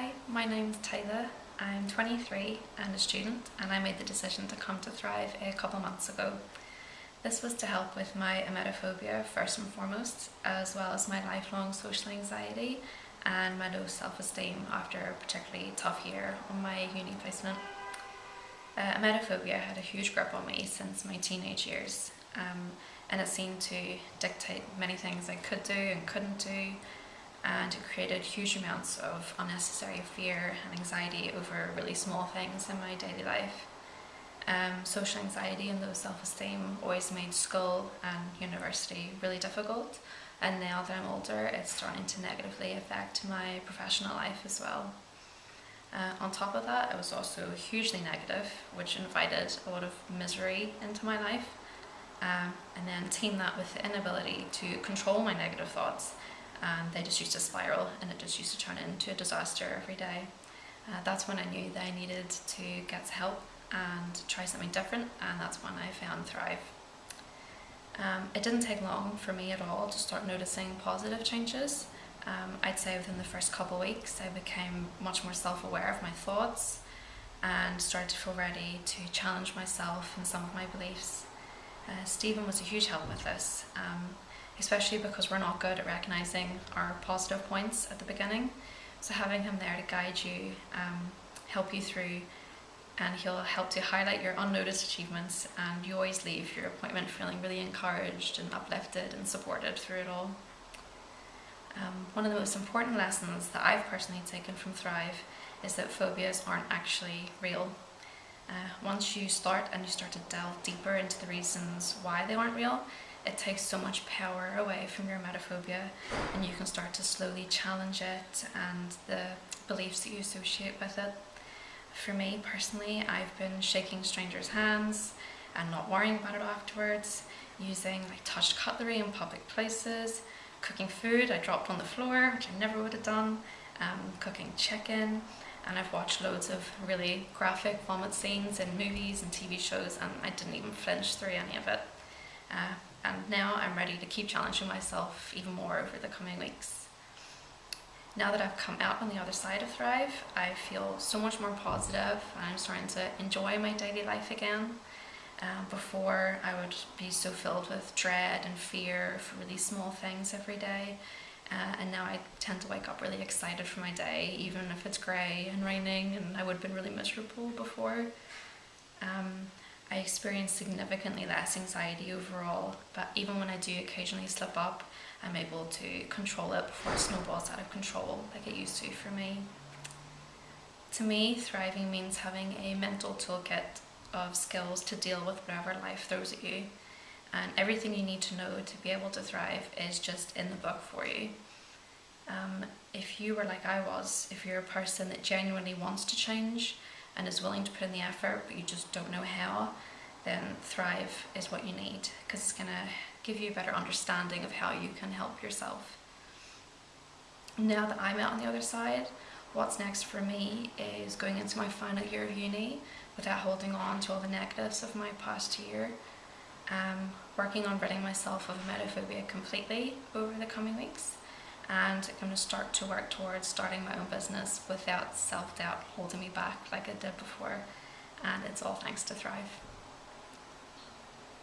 Hi, my name's Taylor. I'm 23 and a student and I made the decision to come to Thrive a couple months ago. This was to help with my emetophobia first and foremost, as well as my lifelong social anxiety and my low self-esteem after a particularly tough year on my uni placement. Uh, emetophobia had a huge grip on me since my teenage years um, and it seemed to dictate many things I could do and couldn't do and it created huge amounts of unnecessary fear and anxiety over really small things in my daily life. Um, social anxiety and low self-esteem always made school and university really difficult and now that I'm older it's starting to negatively affect my professional life as well. Uh, on top of that it was also hugely negative which invited a lot of misery into my life um, and then team that with the inability to control my negative thoughts and they just used to spiral and it just used to turn into a disaster every day. Uh, that's when I knew that I needed to get help and try something different and that's when I found Thrive. Um, it didn't take long for me at all to start noticing positive changes. Um, I'd say within the first couple of weeks I became much more self-aware of my thoughts and started to feel ready to challenge myself and some of my beliefs. Uh, Stephen was a huge help with this. Um, especially because we're not good at recognizing our positive points at the beginning. So having him there to guide you, um, help you through, and he'll help to highlight your unnoticed achievements and you always leave your appointment feeling really encouraged and uplifted and supported through it all. Um, one of the most important lessons that I've personally taken from Thrive is that phobias aren't actually real. Uh, once you start and you start to delve deeper into the reasons why they aren't real, it takes so much power away from your emetophobia and you can start to slowly challenge it and the beliefs that you associate with it. For me personally, I've been shaking strangers' hands and not worrying about it afterwards, using like touched cutlery in public places, cooking food I dropped on the floor, which I never would have done, um, cooking chicken, and I've watched loads of really graphic vomit scenes in movies and TV shows and I didn't even flinch through any of it. Uh, and now I'm ready to keep challenging myself even more over the coming weeks. Now that I've come out on the other side of Thrive, I feel so much more positive I'm starting to enjoy my daily life again. Um, before I would be so filled with dread and fear for really small things every day uh, and now I tend to wake up really excited for my day even if it's grey and raining and I would have been really miserable before. Um, I experience significantly less anxiety overall, but even when I do occasionally slip up, I'm able to control it before it snowballs out of control like it used to for me. To me, thriving means having a mental toolkit of skills to deal with whatever life throws at you. And everything you need to know to be able to thrive is just in the book for you. Um, if you were like I was, if you're a person that genuinely wants to change, and is willing to put in the effort but you just don't know how, then Thrive is what you need because it's going to give you a better understanding of how you can help yourself. Now that I'm out on the other side, what's next for me is going into my final year of uni without holding on to all the negatives of my past year. Um, working on ridding myself of emetophobia completely over the coming weeks and I'm going to start to work towards starting my own business without self-doubt holding me back like it did before and it's all thanks to Thrive.